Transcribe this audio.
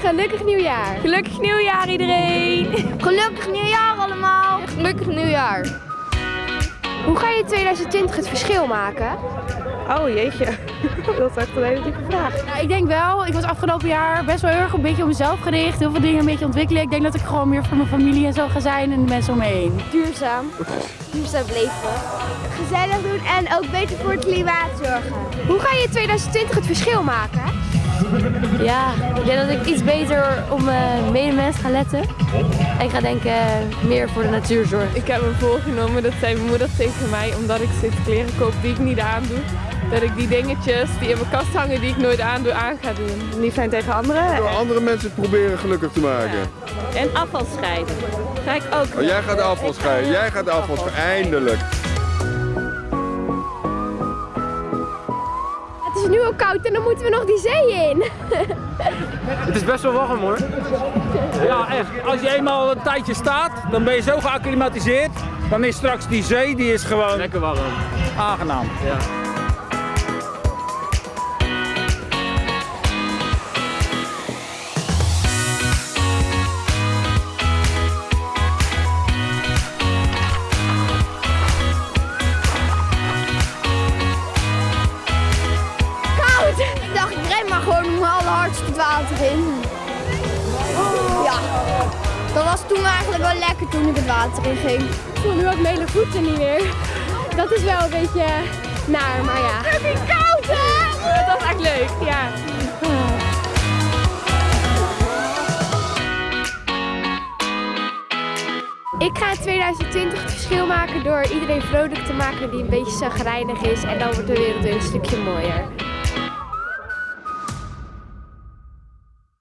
Gelukkig nieuwjaar. Gelukkig nieuwjaar iedereen. Gelukkig nieuwjaar allemaal. Gelukkig nieuwjaar. Hoe ga je in 2020 het verschil maken? Oh jeetje, dat is echt een hele diepe vraag. Ja, ik denk wel, ik was afgelopen jaar best wel heel erg een beetje op mezelf gericht. Heel veel dingen een beetje ontwikkelen. Ik denk dat ik gewoon meer voor mijn familie en zo ga zijn en de mensen om me heen. Duurzaam. Duurzaam leven. Gezellig doen en ook beter voor het klimaat zorgen. Hoe ga je in 2020 het verschil maken? Ja, ik denk dat ik iets beter op mijn medemens ga letten. En ik ga denken meer voor de natuur zorgen. Ik heb me voorgenomen, dat zei mijn moeder tegen mij, omdat ik steeds kleren koop die ik niet aandoe. Dat ik die dingetjes die in mijn kast hangen die ik nooit aandoe, aan ga doen. Niet zijn tegen anderen. Door andere mensen proberen gelukkig te maken. En afval scheiden. Ga ik ook. Oh, jij gaat de afval scheiden. Jij gaat de afval scheiden. Eindelijk. Het is nu al koud en dan moeten we nog die zee in. Het is best wel warm hoor. Ja, echt. Als je eenmaal een tijdje staat, dan ben je zo geacclimatiseerd. Dan is straks die zee, die is gewoon lekker warm. Aangenaam. Ja. Maar gewoon om alle hardste het water in. Ja. Dat was toen eigenlijk wel lekker toen ik het water in ging. Ik voel nu ook mijn hele voeten niet meer. Dat is wel een beetje naar, maar ja. Het is koud hè! Dat was echt leuk, ja. Ik ga in 2020 het verschil maken door iedereen vrolijk te maken die een beetje zagrijnig is. En dan wordt de wereld weer een stukje mooier.